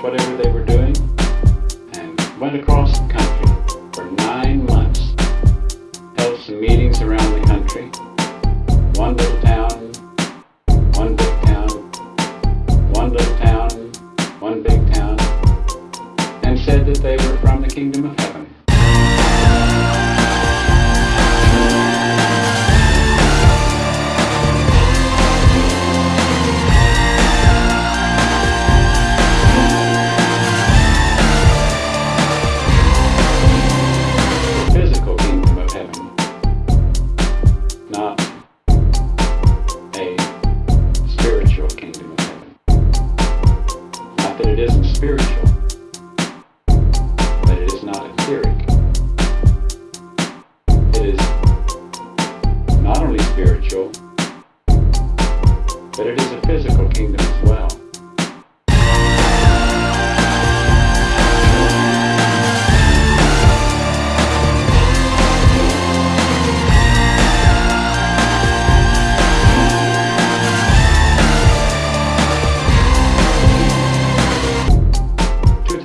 whatever they were doing and went across the country for nine months. Held some meetings around the country. One little town, one big town, one little town, one big town, and said that they were from the kingdom of heaven.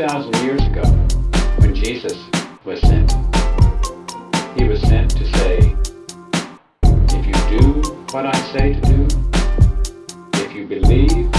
2,000 years ago, when Jesus was sent, he was sent to say, if you do what I say to do, if you believe